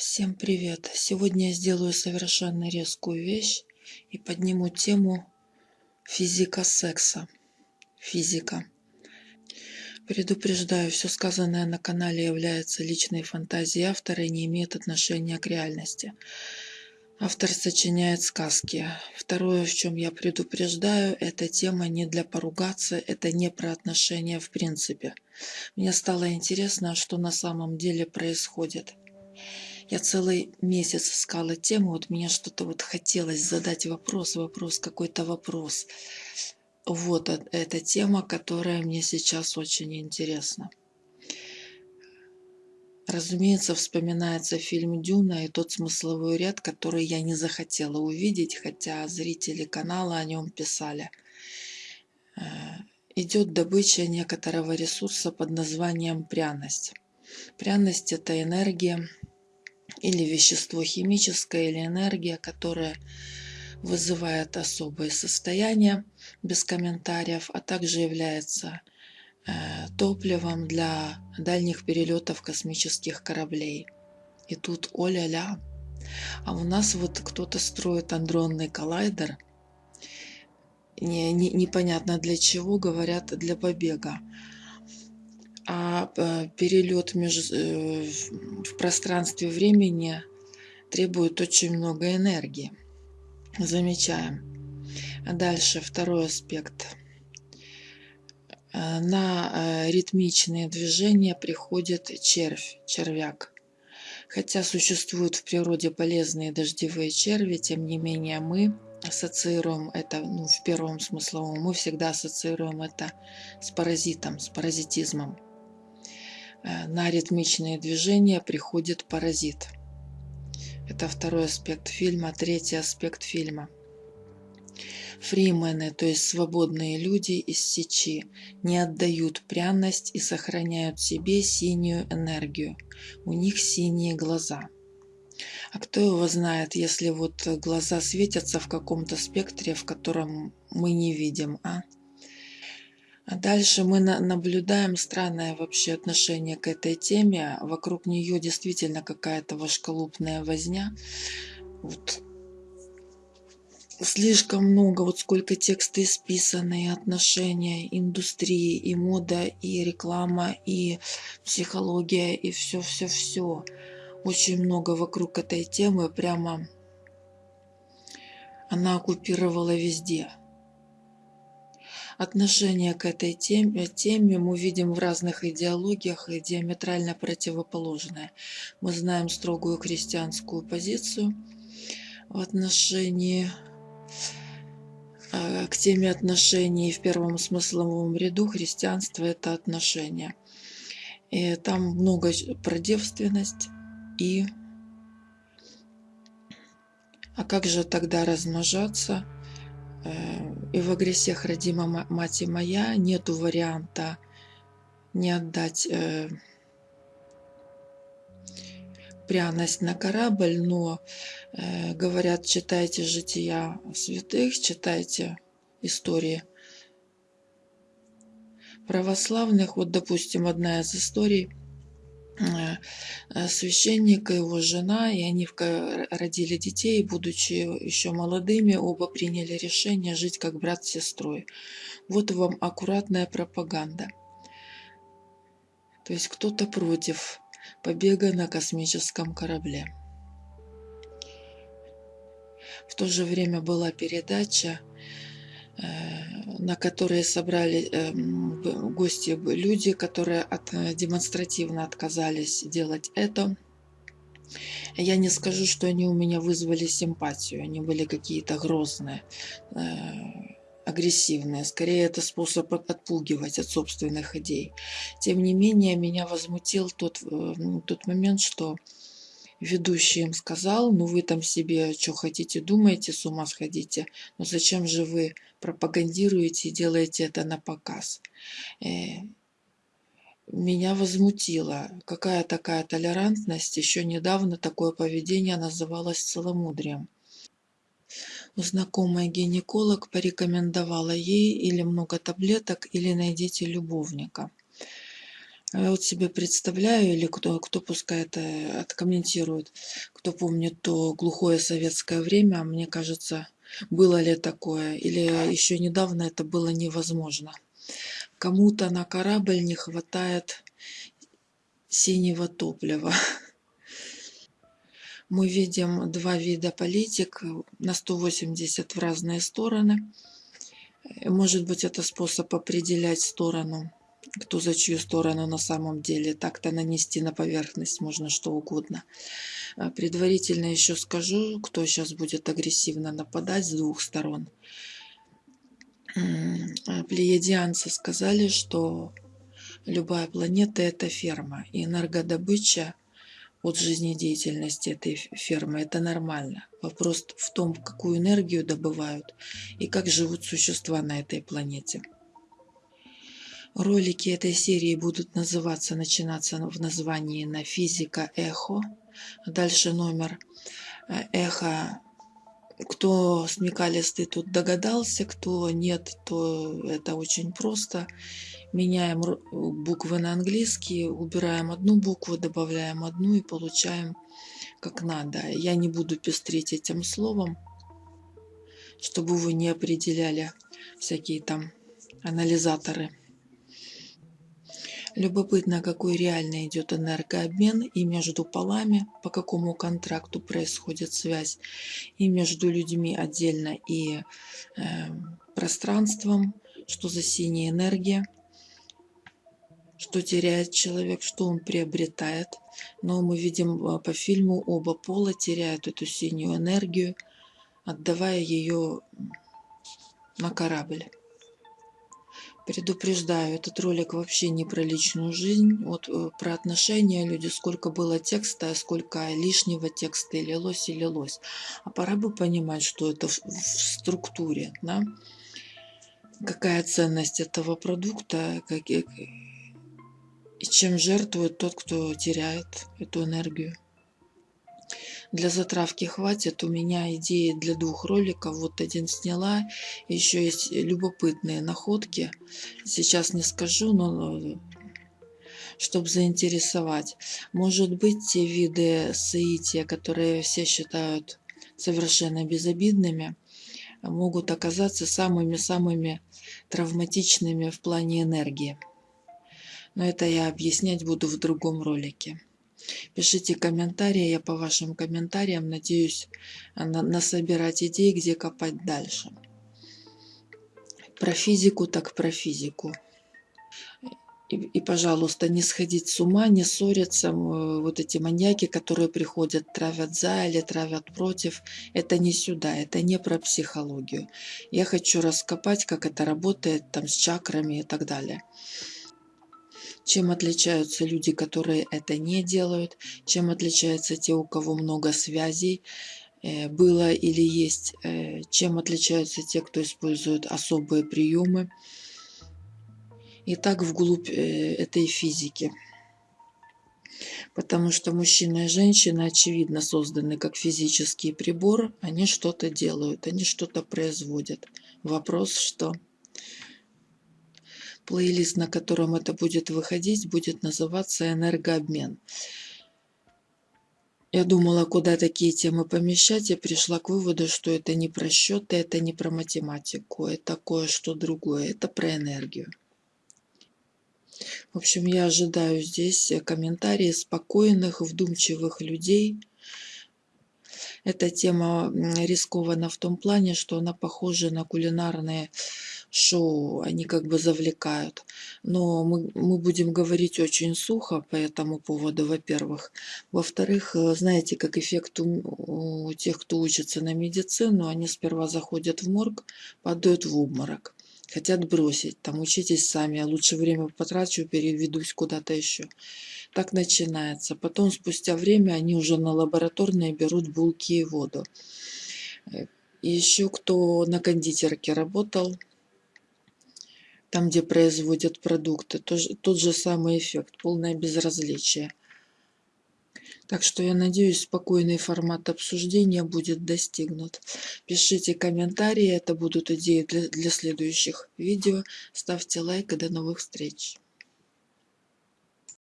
Всем привет! Сегодня я сделаю совершенно резкую вещь и подниму тему физика секса. Физика. Предупреждаю, все сказанное на канале является личной фантазией автора и не имеет отношения к реальности. Автор сочиняет сказки. Второе, в чем я предупреждаю, эта тема не для поругаться, это не про отношения в принципе. Мне стало интересно, что на самом деле происходит. Я целый месяц искала тему, вот мне что-то вот хотелось задать вопрос, вопрос, какой-то вопрос. Вот эта тема, которая мне сейчас очень интересна. Разумеется, вспоминается фильм «Дюна» и тот смысловой ряд, который я не захотела увидеть, хотя зрители канала о нем писали. Э, идет добыча некоторого ресурса под названием пряность. Пряность – это энергия или вещество химическое, или энергия, которая вызывает особые состояния без комментариев, а также является э, топливом для дальних перелетов космических кораблей. И тут оля-ля. А у нас вот кто-то строит андронный коллайдер. Не, не, непонятно для чего, говорят, для побега а э, перелет э, в пространстве времени требует очень много энергии. Замечаем. Дальше второй аспект. Э, на ритмичные движения приходит червь, червяк. Хотя существуют в природе полезные дождевые черви, тем не менее мы ассоциируем это, ну, в первом смысловом, мы всегда ассоциируем это с паразитом, с паразитизмом. Э, на ритмичные движения приходит паразит. Это второй аспект фильма. Третий аспект фильма. Фримены, то есть свободные люди из сечи, не отдают пряность и сохраняют себе синюю энергию. У них синие глаза. А кто его знает, если вот глаза светятся в каком-то спектре, в котором мы не видим, а? А дальше мы наблюдаем странное вообще отношение к этой теме. Вокруг нее действительно какая-то вошколупная возня. Вот. Слишком много, вот сколько текста исписано, отношения, индустрии, и мода, и реклама, и психология, и все-все-все. Очень много вокруг этой темы, прямо она оккупировала везде. Отношение к этой теме, теме мы видим в разных идеологиях и диаметрально противоположное. Мы знаем строгую христианскую позицию в отношении э, к теме отношений в первом смысловом ряду христианство это отношения. И там много про девственность и а как же тогда размножаться? Э, и в агрессиях родима мать моя нету варианта не отдать э, пряность на корабль, но э, говорят, читайте жития святых, читайте истории православных. Вот, допустим, одна из историй – э, священник и его жена, и они родили детей, будучи еще молодыми, оба приняли решение жить как брат с сестрой. Вот вам аккуратная пропаганда. То есть кто-то против побега на космическом корабле. В то же время была передача Э, на которые собрали эм, гости люди, которые от, э, демонстративно отказались делать это. Я не скажу, что они у меня вызвали симпатию, они были какие-то грозные, э, агрессивные. Скорее, это способ отпугивать от собственных идей. Тем не менее, меня возмутил тот, тот момент, что ведущий им сказал, ну вы там себе что хотите думаете, с ума сходите, но зачем же вы пропагандируете и делаете это на показ? Э, меня возмутило, какая такая толерантность, еще недавно такое поведение называлось целомудрием. Знакомая гинеколог порекомендовала ей или много таблеток, или найдите любовника. А я вот себе представляю, или кто, кто пускай это откомментирует, кто помнит то глухое советское время, мне кажется, было ли такое, или еще недавно это было невозможно. Кому-то на корабль не хватает синего топлива. Мы видим два вида политик на 180 в разные стороны. Может быть, это способ определять сторону, кто за чью сторону на самом деле. Так-то нанести на поверхность можно что угодно. А предварительно еще скажу, кто сейчас будет агрессивно нападать с двух сторон. А плеядианцы сказали, что любая планета – это ферма, и энергодобыча от жизнедеятельности этой фермы – это нормально. Вопрос в том, какую энергию добывают и как живут существа на этой планете. Ролики этой серии будут называться, начинаться в названии на физика эхо. Дальше номер э, эхо кто смекалистый тут догадался, кто нет, то это очень просто. Меняем буквы на английский, убираем одну букву, добавляем одну и получаем как надо. Я не буду пестрить этим словом, чтобы вы не определяли всякие там анализаторы. Любопытно, какой реально идет энергообмен и между полами, по какому контракту происходит связь, и между людьми отдельно, и э, пространством, что за синяя энергия, что теряет человек, что он приобретает. Но мы видим э, по фильму, оба пола теряют эту синюю энергию, отдавая ее на корабль. Предупреждаю, этот ролик вообще не про личную жизнь, вот э, про отношения люди, сколько было текста, сколько лишнего текста и лилось и лилось. А пора бы понимать, что это в, в структуре, да? какая ценность этого продукта, как, и чем жертвует тот, кто теряет эту энергию. Для затравки хватит. У меня идеи для двух роликов. Вот один сняла. Еще есть любопытные находки. Сейчас не скажу, но чтобы заинтересовать. Может быть, те виды соития, которые все считают совершенно безобидными, могут оказаться самыми-самыми травматичными в плане энергии. Но это я объяснять буду в другом ролике. Пишите комментарии, я по вашим комментариям надеюсь насобирать идей, где копать дальше. Про физику так про физику. И, и, пожалуйста, не сходить с ума, не ссориться. Вот эти маньяки, которые приходят, травят за или травят против, это не сюда, это не про психологию. Я хочу раскопать, как это работает там с чакрами и так далее чем отличаются люди, которые это не делают, чем отличаются те, у кого много связей, э, было или есть, э, чем отличаются те, кто использует особые приемы. И так вглубь э, этой физики. Потому что мужчина и женщина, очевидно, созданы как физический прибор. Они что-то делают, они что-то производят. Вопрос, что... Плейлист, на котором это будет выходить, будет называться «Энергообмен». Я думала, куда такие темы помещать, и пришла к выводу, что это не про счеты, это не про математику, это кое-что другое, это про энергию. В общем, я ожидаю здесь комментарии спокойных, вдумчивых людей. Эта тема рискована в том плане, что она похожа на кулинарные шоу, они как бы завлекают. Но мы, мы будем говорить очень сухо по этому поводу, во-первых. Во-вторых, э, знаете, как эффект у, у тех, кто учится на медицину, они сперва заходят в морг, падают в обморок. Хотят бросить, там учитесь сами, я лучше время потрачу, переведусь куда-то еще. Так начинается. Потом, спустя время, они уже на лабораторные берут булки и воду. Э, еще кто на кондитерке работал, там, где производят продукты. Тот же самый эффект, полное безразличие. Так что я надеюсь, спокойный формат обсуждения будет достигнут. Пишите комментарии, это будут идеи для, для следующих видео. Ставьте лайк и до новых встреч.